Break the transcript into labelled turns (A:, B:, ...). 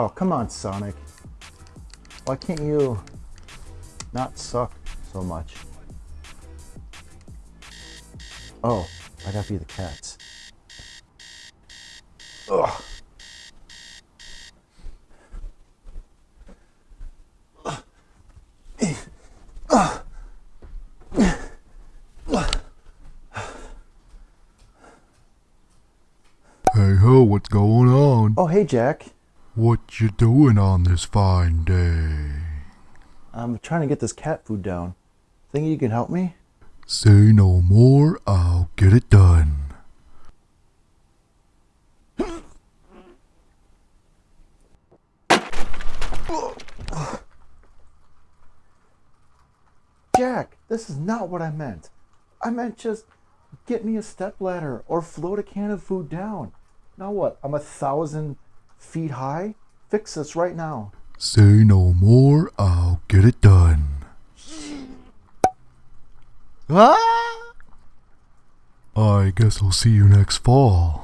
A: Oh, come on, Sonic. Why can't you not suck so much? Oh, I gotta be the cats. Ugh.
B: Hey ho, what's going on?
A: Oh, hey, Jack.
B: What you doing on this fine day?
A: I'm trying to get this cat food down. Think you can help me?
B: Say no more, I'll get it done.
A: Jack, this is not what I meant. I meant just get me a step ladder or float a can of food down. Now what? I'm a thousand feet high? Fix this right now.
B: Say no more, I'll get it done.
A: Ah!
B: I guess I'll see you next fall.